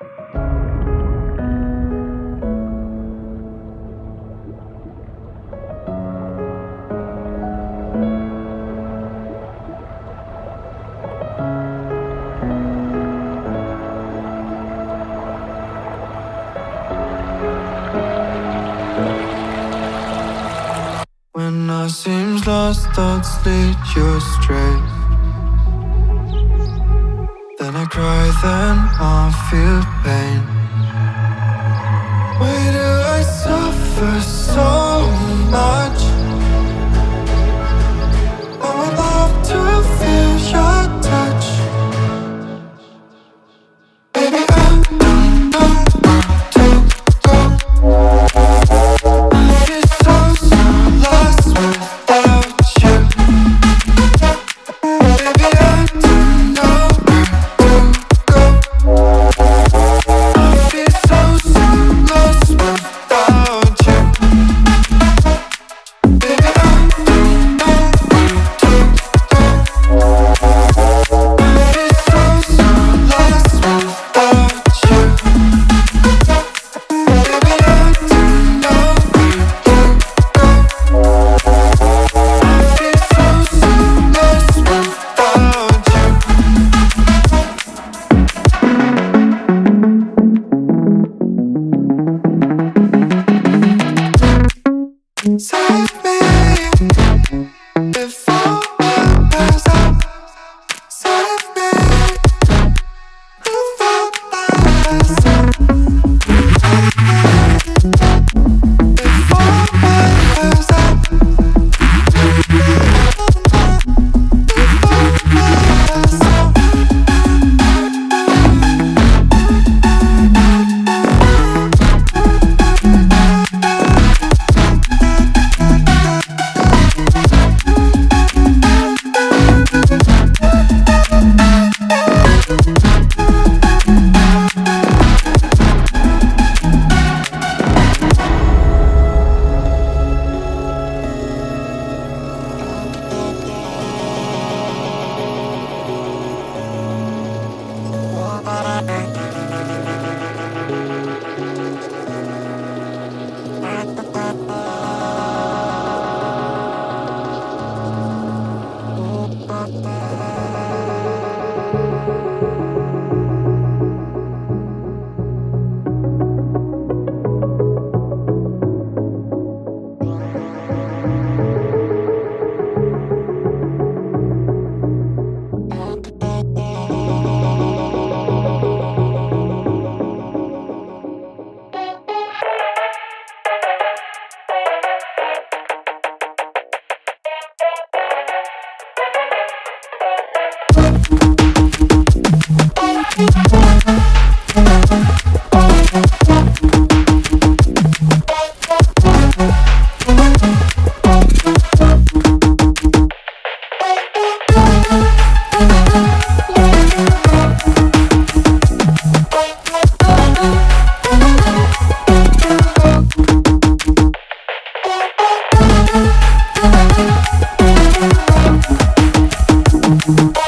When I seems lost, thoughts lead you astray. Cry, then I feel pain. Why do I suffer so much? Música